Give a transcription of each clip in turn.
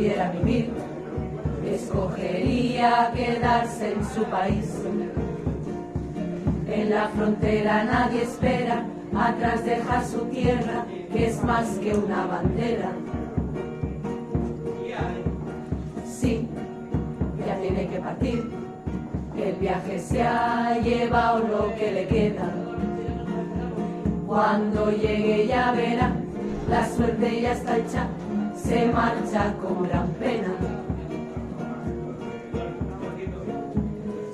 pudiera vivir, escogería quedarse en su país. En la frontera nadie espera, atrás deja su tierra, que es más que una bandera. Sí, ya tiene que partir, el viaje se ha llevado lo que le queda. Cuando llegue ya verá, la suerte ya está hecha, se marcha con gran pena.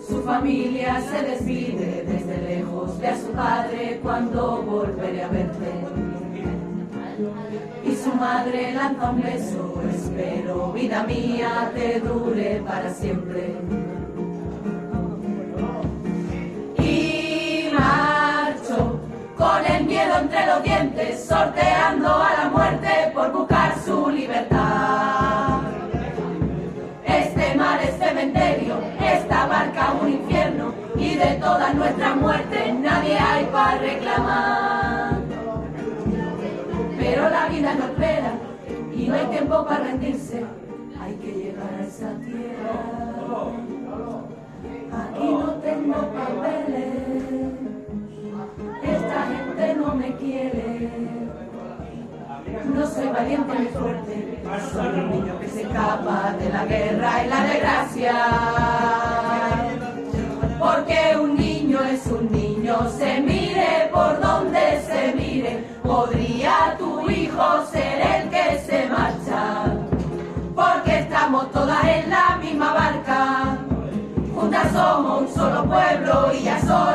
Su familia se despide desde lejos, ve a su padre cuando volveré a verte. Y su madre lanza un beso, espero, vida mía, te dure para siempre. Y marcho con el miedo entre los dientes, sorteando y de todas nuestras muertes nadie hay para reclamar. Pero la vida no espera, y no hay tiempo para rendirse, hay que llegar a esa tierra. Aquí no tengo papeles, esta gente no me quiere. No soy valiente ni fuerte, soy un niño que se escapa de la guerra y la desgracia. Es un niño, se mire por donde se mire. Podría tu hijo ser el que se marcha. Porque estamos todas en la misma barca. Juntas somos un solo pueblo y ya gritar.